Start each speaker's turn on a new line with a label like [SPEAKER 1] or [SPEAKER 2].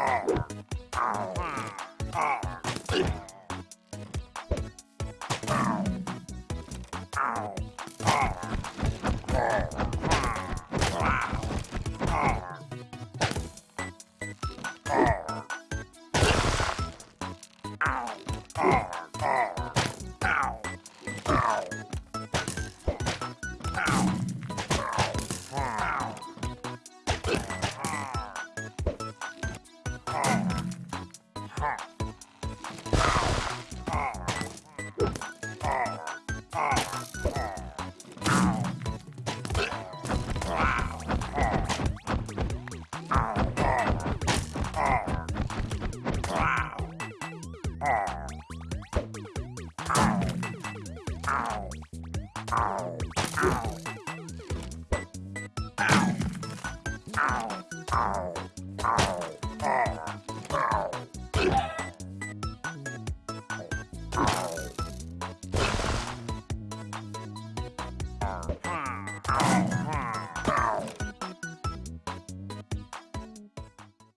[SPEAKER 1] Ow!
[SPEAKER 2] Ow. Ow. Ow. Ow. Oh.